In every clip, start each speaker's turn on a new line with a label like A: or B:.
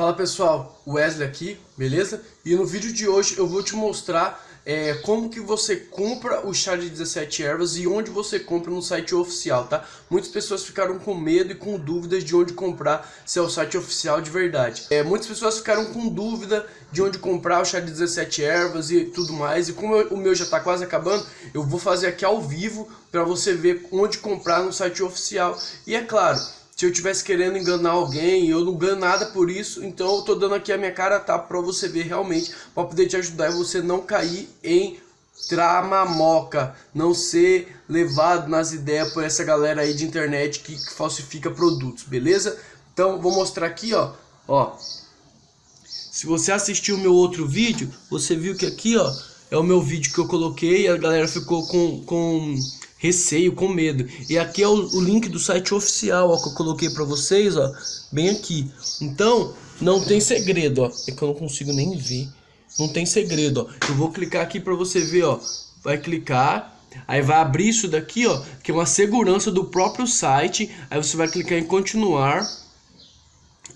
A: Fala pessoal, Wesley aqui, beleza? E no vídeo de hoje eu vou te mostrar é, como que você compra o chá de 17 ervas e onde você compra no site oficial, tá? Muitas pessoas ficaram com medo e com dúvidas de onde comprar, se é o site oficial de verdade. É, muitas pessoas ficaram com dúvida de onde comprar o chá de 17 ervas e tudo mais. E como eu, o meu já tá quase acabando, eu vou fazer aqui ao vivo para você ver onde comprar no site oficial. E é claro, se eu tivesse querendo enganar alguém, eu não ganho nada por isso, então eu tô dando aqui a minha cara tá para você ver realmente, para poder te ajudar e você não cair em tramamoca, não ser levado nas ideias por essa galera aí de internet que, que falsifica produtos, beleza? Então vou mostrar aqui, ó, ó. Se você assistiu o meu outro vídeo, você viu que aqui, ó, é o meu vídeo que eu coloquei e a galera ficou com, com receio, com medo. E aqui é o, o link do site oficial, ó, que eu coloquei para vocês, ó, bem aqui. Então, não tem segredo, ó. É que eu não consigo nem ver. Não tem segredo, ó. Eu vou clicar aqui para você ver, ó. Vai clicar, aí vai abrir isso daqui, ó, que é uma segurança do próprio site. Aí você vai clicar em continuar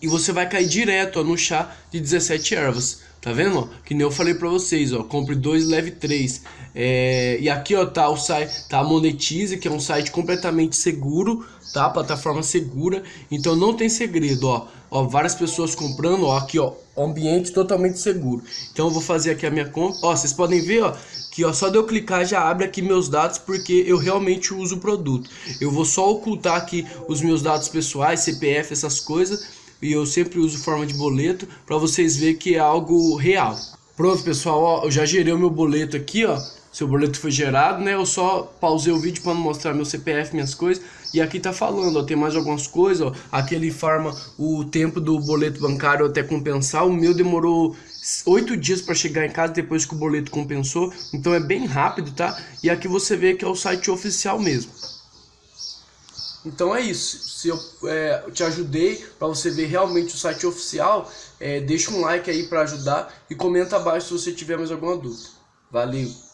A: e você vai cair direto ó, no chá de 17 ervas. Tá vendo? Ó? Que nem eu falei pra vocês, ó. Compre dois, leve três. É... E aqui, ó, tá o site, tá a Monetize, que é um site completamente seguro, tá? Plataforma segura. Então não tem segredo, ó. Ó, várias pessoas comprando, ó, aqui, ó, ambiente totalmente seguro. Então eu vou fazer aqui a minha conta. Ó, vocês podem ver, ó, que ó, só de eu clicar já abre aqui meus dados porque eu realmente uso o produto. Eu vou só ocultar aqui os meus dados pessoais, CPF, essas coisas e eu sempre uso forma de boleto para vocês verem que é algo real. Pronto pessoal, ó, eu já gerei o meu boleto aqui, ó. Seu boleto foi gerado, né? Eu só pausei o vídeo para mostrar meu CPF, minhas coisas. E aqui tá falando, ó, tem mais algumas coisas, ó. Aqui ele informa o tempo do boleto bancário até compensar. O meu demorou oito dias para chegar em casa depois que o boleto compensou. Então é bem rápido, tá? E aqui você vê que é o site oficial mesmo. Então é isso. Se eu, é, te ajudei para você ver realmente o site oficial, é, deixa um like aí para ajudar e comenta abaixo se você tiver mais alguma dúvida. Valeu!